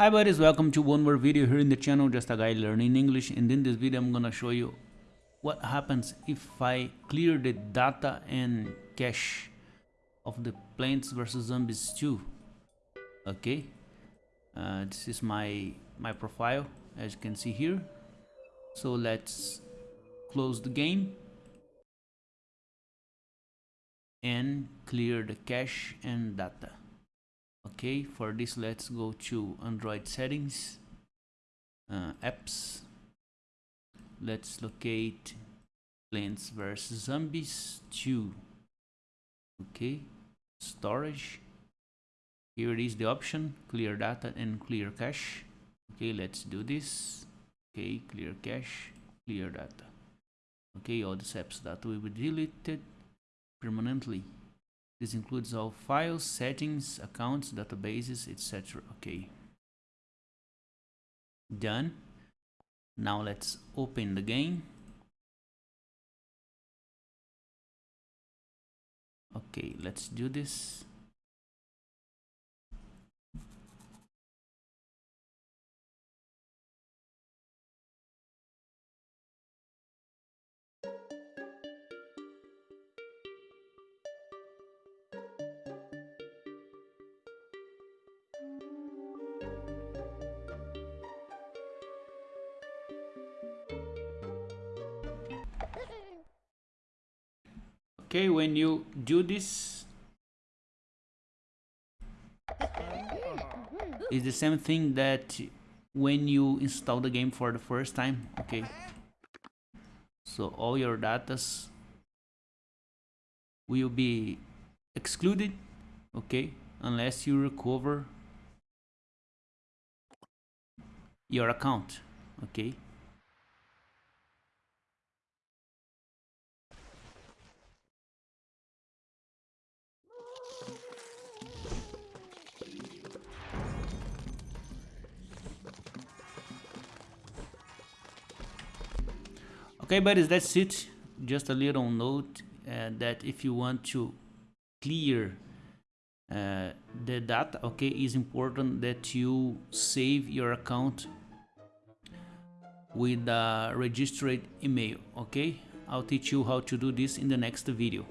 Hi buddies, welcome to one more video here in the channel, just a guy learning English and in this video I'm gonna show you what happens if I clear the data and cache of the Plants vs Zombies 2 okay uh, this is my my profile as you can see here. So let's close the game and clear the cache and data okay for this let's go to android settings uh, apps. Let's locate plants vs zombies 2 okay storage. Here is the option clear data and clear cache. Okay let's do this. Okay clear cache clear data. Okay all the apps that will be deleted permanently this includes all files, settings, accounts, databases, etc. Okay. Done. Now let's open the game. Okay, let's do this. Okay when you do this it's the same thing that when you install the game for the first time okay? So all your datas will be excluded okay? Unless you recover your account okay okay buddies that's it? Just a little note uh, that if you want to clear uh, the data okay is important that you save your account with a registered email okay? I'll teach you how to do this in the next video.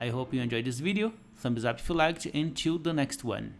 I hope you enjoyed this video. Thumbs up if you liked until the next one